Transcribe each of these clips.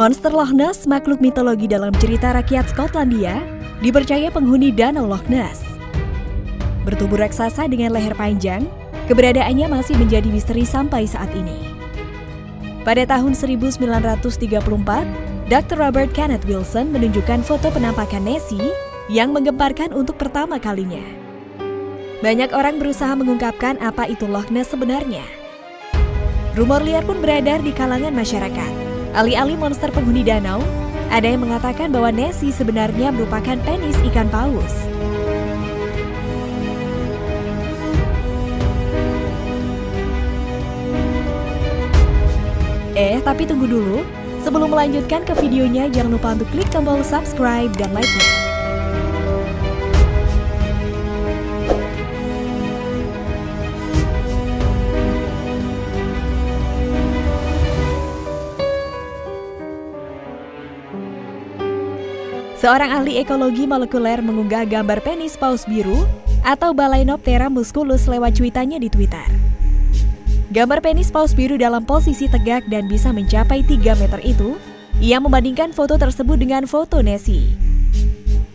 Monster Loch Ness, makhluk mitologi dalam cerita rakyat Skotlandia, dipercaya penghuni Danau Loch Ness. Bertubuh raksasa dengan leher panjang, keberadaannya masih menjadi misteri sampai saat ini. Pada tahun 1934, Dr. Robert Kenneth Wilson menunjukkan foto penampakan Nessie yang menggemparkan untuk pertama kalinya. Banyak orang berusaha mengungkapkan apa itu Loch Ness sebenarnya. Rumor liar pun beredar di kalangan masyarakat. Alih-alih monster penghuni danau, ada yang mengatakan bahwa Nessie sebenarnya merupakan penis ikan paus. Eh, tapi tunggu dulu. Sebelum melanjutkan ke videonya, jangan lupa untuk klik tombol subscribe dan like-nya. Seorang ahli ekologi molekuler mengunggah gambar penis paus biru atau Balaenoptera musculus lewat cuitannya di Twitter. Gambar penis paus biru dalam posisi tegak dan bisa mencapai 3 meter itu, ia membandingkan foto tersebut dengan foto Nessie.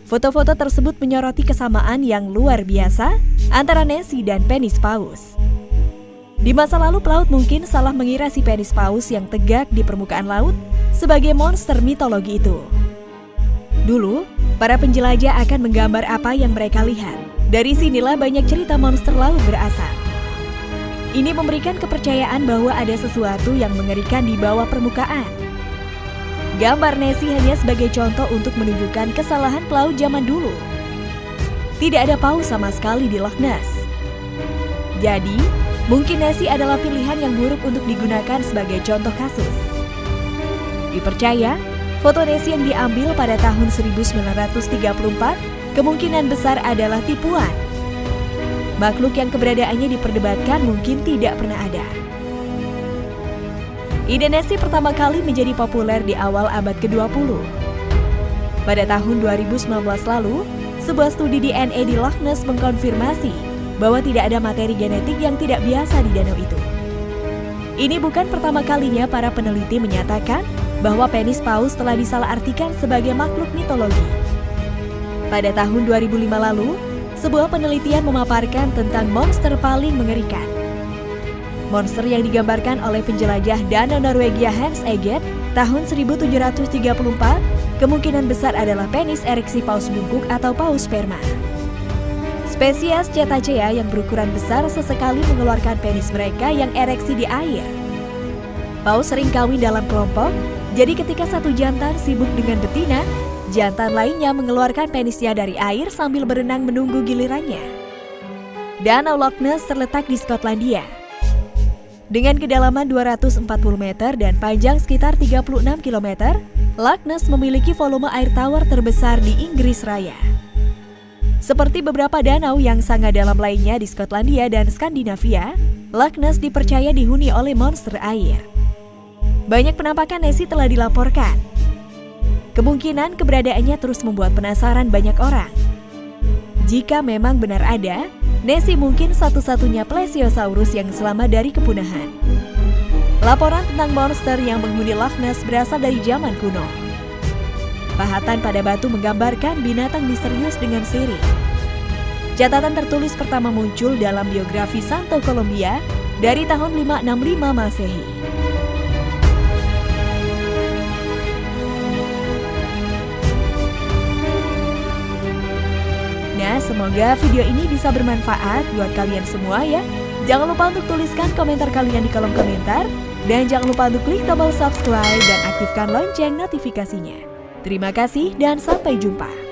Foto-foto tersebut menyoroti kesamaan yang luar biasa antara Nessie dan penis paus. Di masa lalu pelaut mungkin salah mengira si penis paus yang tegak di permukaan laut sebagai monster mitologi itu. Dulu, para penjelajah akan menggambar apa yang mereka lihat. Dari sinilah banyak cerita monster laut berasal. Ini memberikan kepercayaan bahwa ada sesuatu yang mengerikan di bawah permukaan. Gambar Nessie hanya sebagai contoh untuk menunjukkan kesalahan pelaut zaman dulu. Tidak ada paus sama sekali di Loch Ness. Jadi, mungkin Nessie adalah pilihan yang buruk untuk digunakan sebagai contoh kasus. Dipercaya, Foto Nessie yang diambil pada tahun 1934 kemungkinan besar adalah tipuan. Makhluk yang keberadaannya diperdebatkan mungkin tidak pernah ada. Ide Nessie pertama kali menjadi populer di awal abad ke-20. Pada tahun 2019 lalu, sebuah studi DNA di Loch Ness mengkonfirmasi bahwa tidak ada materi genetik yang tidak biasa di danau itu. Ini bukan pertama kalinya para peneliti menyatakan bahwa penis paus telah disalahartikan sebagai makhluk mitologi. Pada tahun 2005 lalu, sebuah penelitian memaparkan tentang monster paling mengerikan. Monster yang digambarkan oleh penjelajah Danau Norwegia Hans Eget tahun 1734 kemungkinan besar adalah penis ereksi paus bungkuk atau paus sperma. Spesies Cetacea yang berukuran besar sesekali mengeluarkan penis mereka yang ereksi di air. Paus sering kawin dalam kelompok jadi ketika satu jantan sibuk dengan betina, jantan lainnya mengeluarkan penisnya dari air sambil berenang menunggu gilirannya. Danau Loch Ness terletak di Skotlandia. Dengan kedalaman 240 meter dan panjang sekitar 36 km, Loch Ness memiliki volume air tawar terbesar di Inggris Raya. Seperti beberapa danau yang sangat dalam lainnya di Skotlandia dan Skandinavia, Loch Ness dipercaya dihuni oleh monster air. Banyak penampakan Nessie telah dilaporkan. Kemungkinan keberadaannya terus membuat penasaran banyak orang. Jika memang benar ada, Nessie mungkin satu-satunya plesiosaurus yang selamat dari kepunahan. Laporan tentang monster yang menghuni Loch Ness berasal dari zaman kuno. Pahatan pada batu menggambarkan binatang misterius dengan sirip. Catatan tertulis pertama muncul dalam biografi Santo Colombia dari tahun 565 Masehi. Semoga video ini bisa bermanfaat buat kalian semua ya. Jangan lupa untuk tuliskan komentar kalian di kolom komentar. Dan jangan lupa untuk klik tombol subscribe dan aktifkan lonceng notifikasinya. Terima kasih dan sampai jumpa.